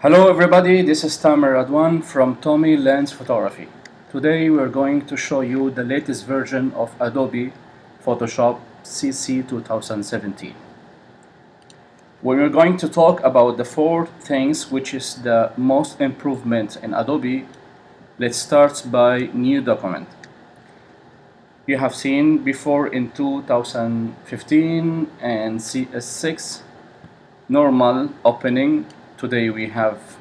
Hello everybody, this is Tamer Radwan from Tommy Lens Photography. Today we're going to show you the latest version of Adobe Photoshop CC 2017. We're going to talk about the four things which is the most improvement in Adobe. Let's start by new document. You have seen before in 2015 and CS6 normal opening today we have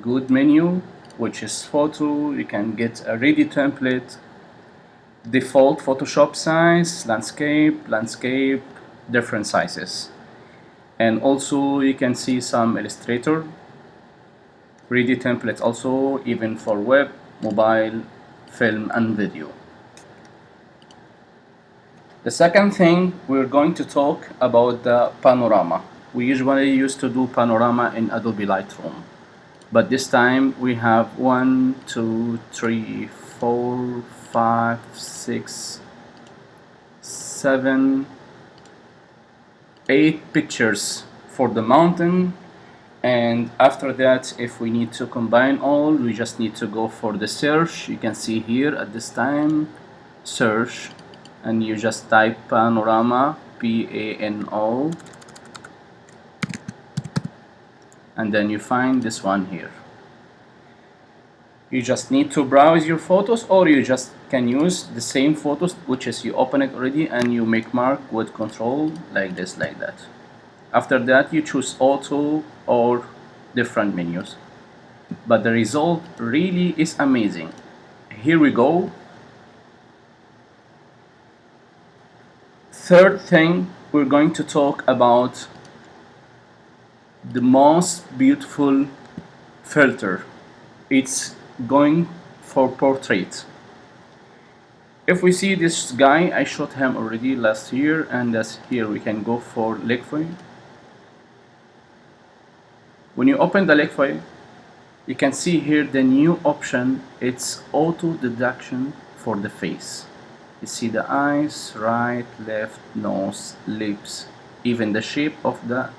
good menu which is photo. You can get a ready template default Photoshop size landscape landscape different sizes. And also you can see some illustrator ready templates also even for web mobile film and video. The second thing we're going to talk about the panorama we usually used to do panorama in Adobe Lightroom. But this time we have one two three four five six seven eight pictures for the mountain. And after that if we need to combine all we just need to go for the search. You can see here at this time search. And you just type panorama P-A-N-O and then you find this one here. You just need to browse your photos or you just can use the same photos which is you open it already and you make mark with control like this like that. After that you choose auto or different menus. But the result really is amazing. Here we go. Third thing we're going to talk about the most beautiful filter. It's going for portrait. If we see this guy I shot him already last year and that's here we can go for Liquify when you open the Liquify you can see here the new option. It's auto deduction for the face. You see the eyes right left nose lips even the shape of the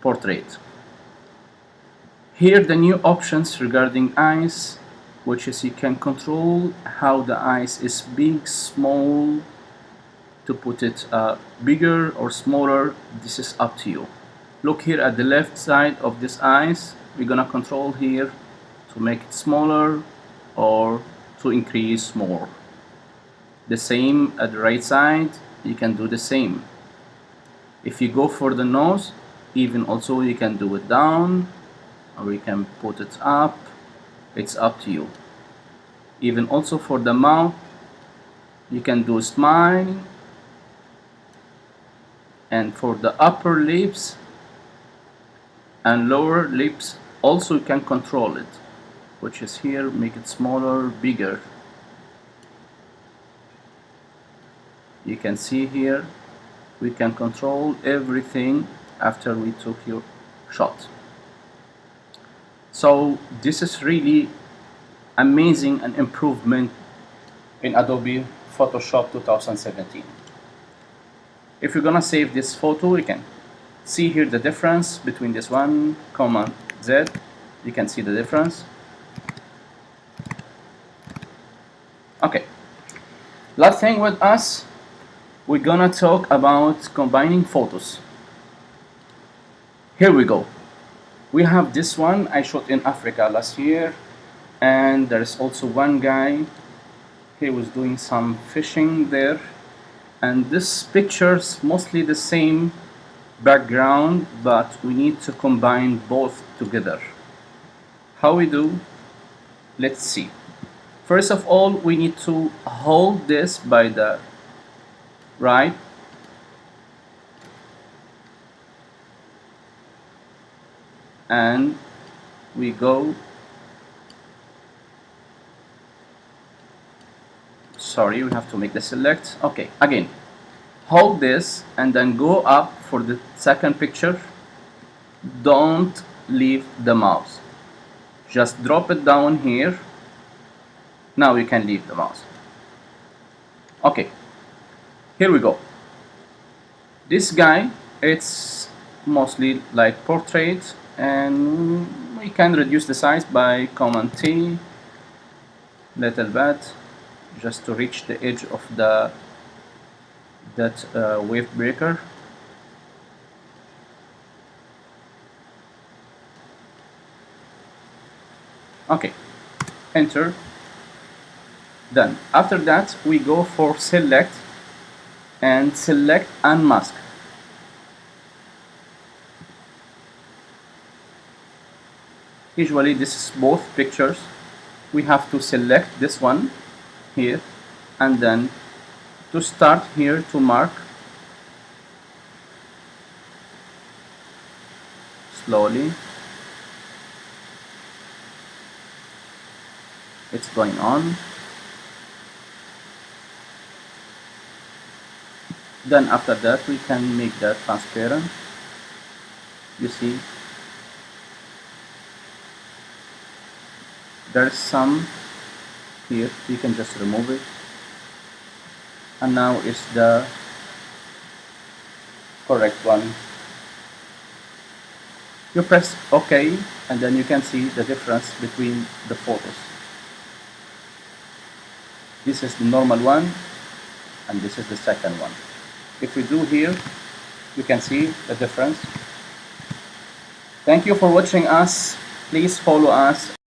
portrait. Here the new options regarding eyes which is you can control how the eyes is big, small to put it uh, bigger or smaller this is up to you. Look here at the left side of this eyes we're gonna control here to make it smaller or to increase more. The same at the right side you can do the same. If you go for the nose even also you can do it down or you can put it up. It's up to you. Even also for the mouth you can do smile. And for the upper lips and lower lips also you can control it which is here make it smaller bigger. You can see here we can control everything after we took your shot. So this is really amazing an improvement in Adobe Photoshop 2017 if you're gonna save this photo you can see here the difference between this one command Z. You can see the difference. Okay. Last thing with us we're gonna talk about combining photos here we go. We have this one I shot in Africa last year and there's also one guy. He was doing some fishing there. And this picture's mostly the same background but we need to combine both together. How we do? Let's see. First of all we need to hold this by the right and we go sorry we have to make the select. Okay again. Hold this and then go up for the second picture. Don't leave the mouse. Just drop it down here. Now you can leave the mouse. Okay here we go. This guy it's mostly like portrait and we can reduce the size by command T little bit just to reach the edge of the that uh, wave breaker. Okay enter. Done. After that we go for select and select and mask usually this is both pictures. We have to select this one here and then to start here to mark slowly it's going on. Then after that we can make that transparent. You see there's some here. You can just remove it. And now it's the correct one. You press ok and then you can see the difference between the photos. This is the normal one and this is the second one. If we do here you can see the difference. Thank you for watching us. Please follow us